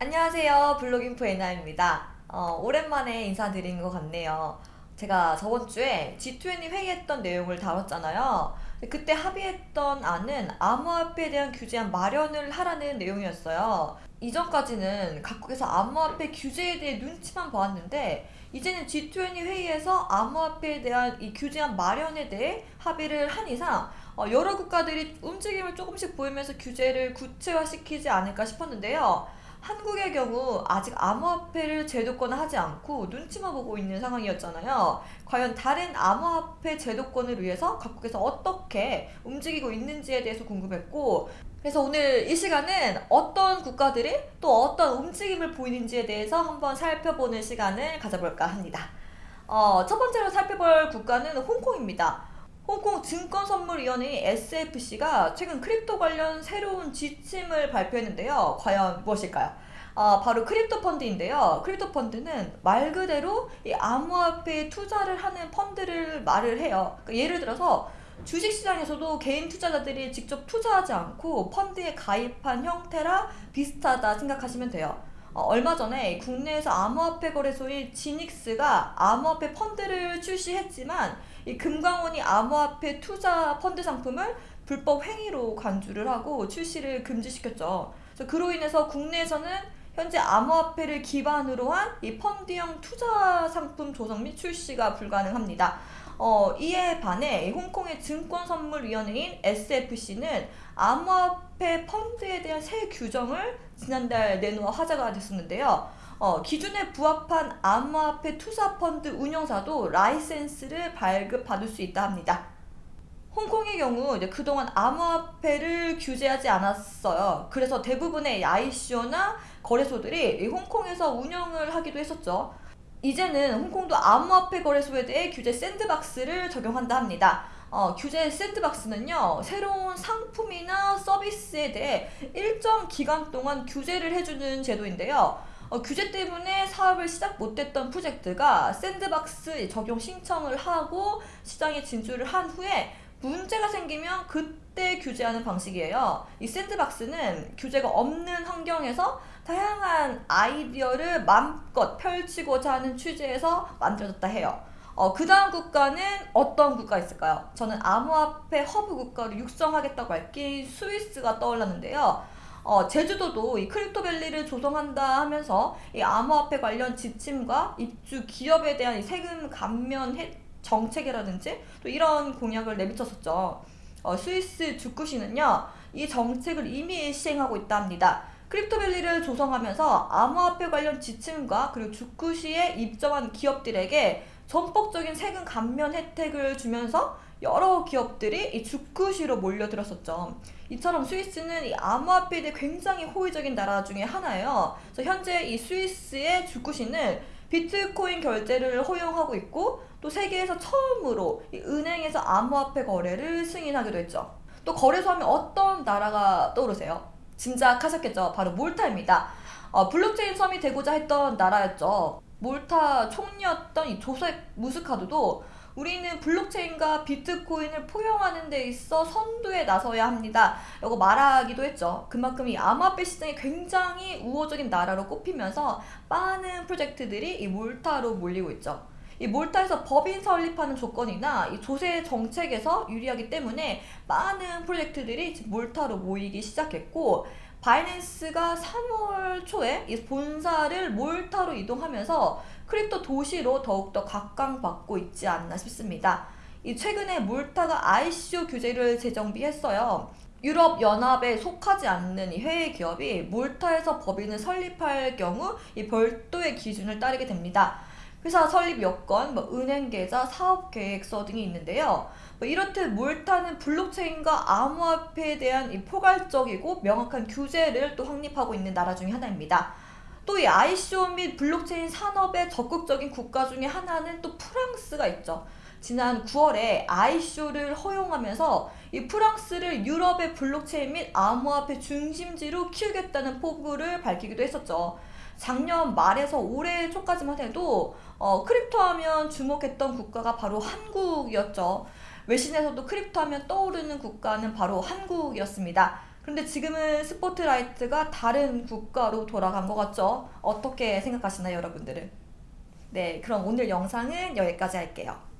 안녕하세요. 블로깅프 에나입니다. 어, 오랜만에 인사드리는 것 같네요. 제가 저번 주에 G20 회의했던 내용을 다뤘잖아요. 그때 합의했던 안은 암호화폐에 대한 규제안 마련을 하라는 내용이었어요. 이전까지는 각국에서 암호화폐 규제에 대해 눈치만 보았는데 이제는 G20 회의에서 암호화폐에 대한 이 규제안 마련에 대해 합의를 한 이상 어, 여러 국가들이 움직임을 조금씩 보이면서 규제를 구체화시키지 않을까 싶었는데요. 한국의 경우 아직 암호화폐를 제도권화하지 않고 눈치만 보고 있는 상황이었잖아요. 과연 다른 암호화폐 제도권을 위해서 각국에서 어떻게 움직이고 있는지에 대해서 궁금했고 그래서 오늘 이 시간은 어떤 국가들이 또 어떤 움직임을 보이는지에 대해서 한번 살펴보는 시간을 가져볼까 합니다. 어, 첫 번째로 살펴볼 국가는 홍콩입니다. 홍콩 증권선물위원회 SFC가 최근 crypto 관련 새로운 지침을 발표했는데요. 과연 무엇일까요? 어, 바로 crypto 펀드인데요. crypto 펀드는 말 그대로 이 암호화폐에 투자를 하는 펀드를 말을 해요. 그러니까 예를 들어서 주식시장에서도 개인 투자자들이 직접 투자하지 않고 펀드에 가입한 형태라 비슷하다 생각하시면 돼요. 어, 얼마 전에 국내에서 암호화폐 거래소인 지닉스가 암호화폐 펀드를 출시했지만 이 금강원이 암호화폐 투자 펀드 상품을 불법 행위로 간주를 하고 출시를 금지시켰죠. 그로 인해서 국내에서는 현재 암호화폐를 기반으로 한 이 펀드형 투자 상품 조성 및 출시가 불가능합니다. 어, 이에 반해 홍콩의 증권선물위원회인 SFC는 암호화폐 펀드에 대한 새 규정을 지난달 내놓아 화제가 됐었는데요. 어, 기준에 부합한 암호화폐 투자펀드 운영사도 라이센스를 발급받을 수 있다 합니다. 홍콩의 경우 이제 그동안 암호화폐를 규제하지 않았어요. 그래서 대부분의 ICO나 거래소들이 홍콩에서 운영을 하기도 했었죠. 이제는 홍콩도 암호화폐 거래소에 대해 규제 샌드박스를 적용한다 합니다. 어, 규제 샌드박스는요 새로운 상품이나 서비스에 대해 일정 기간 동안 규제를 해주는 제도인데요 어, 규제 때문에 사업을 시작 못했던 프로젝트가 샌드박스 적용 신청을 하고 시장에 진출을 한 후에 문제가 생기면 그때 규제하는 방식이에요. 이 샌드박스는 규제가 없는 환경에서 다양한 아이디어를 마음껏 펼치고자 하는 취지에서 만들어졌다 해요. 어, 그 다음 국가는 어떤 국가 있을까요? 저는 암호화폐 허브 국가를 육성하겠다고 한 게 스위스가 떠올랐는데요. 어, 제주도도 이 crypto valley를 조성한다 하면서 이 암호화폐 관련 지침과 입주 기업에 대한 세금 감면 정책이라든지 또 이런 공약을 내비쳤었죠. 어, 스위스 주크시는요. 이 정책을 이미 시행하고 있다 합니다. 크립토밸리를 조성하면서 암호화폐 관련 지침과 그리고 주쿠시에 입점한 기업들에게 전폭적인 세금 감면 혜택을 주면서 여러 기업들이 이 주쿠시로 몰려들었었죠. 이처럼 스위스는 이 암호화폐에 대해 굉장히 호의적인 나라 중에 하나예요. 그래서 현재 이 스위스의 주쿠시는 비트코인 결제를 허용하고 있고 또 세계에서 처음으로 은행에서 암호화폐 거래를 승인하기도 했죠. 또 거래소 하면 어떤 나라가 떠오르세요? 짐작하셨겠죠? 바로 몰타입니다. 어, 블록체인 섬이 되고자 했던 나라였죠. 몰타 총리였던 이 조셉 무스카트도 우리는 블록체인과 비트코인을 포용하는 데 있어 선두에 나서야 합니다. 라고 말하기도 했죠. 그만큼 이 암호화폐 시장이 굉장히 우호적인 나라로 꼽히면서 많은 프로젝트들이 이 몰타로 몰리고 있죠. 이 몰타에서 법인 설립하는 조건이나 이 조세 정책에서 유리하기 때문에 많은 프로젝트들이 몰타로 모이기 시작했고 바이낸스가 3월 초에 이 본사를 몰타로 이동하면서 crypto 도시로 더욱더 각광받고 있지 않나 싶습니다. 이 최근에 몰타가 ICO 규제를 재정비했어요. 유럽 연합에 속하지 않는 이 해외 기업이 몰타에서 법인을 설립할 경우 이 별도의 기준을 따르게 됩니다. 회사 설립 여건, 뭐 은행 계좌, 사업 계획서 등이 있는데요. 뭐 이렇듯 몰타는 블록체인과 암호화폐에 대한 이 포괄적이고 명확한 규제를 또 확립하고 있는 나라 중에 하나입니다. 또 이 ICO 및 블록체인 산업에 적극적인 국가 중에 하나는 또 프랑스가 있죠. 지난 9월에 ICO를 허용하면서 이 프랑스를 유럽의 블록체인 및 암호화폐 중심지로 키우겠다는 포부를 밝히기도 했었죠. 작년 말에서 올해 초까지만 해도 어, crypto 하면 주목했던 국가가 바로 한국이었죠. 외신에서도 crypto 하면 떠오르는 국가는 바로 한국이었습니다. 그런데 지금은 스포트라이트가 다른 국가로 돌아간 것 같죠? 어떻게 생각하시나요, 여러분들은? 네, 그럼 오늘 영상은 여기까지 할게요.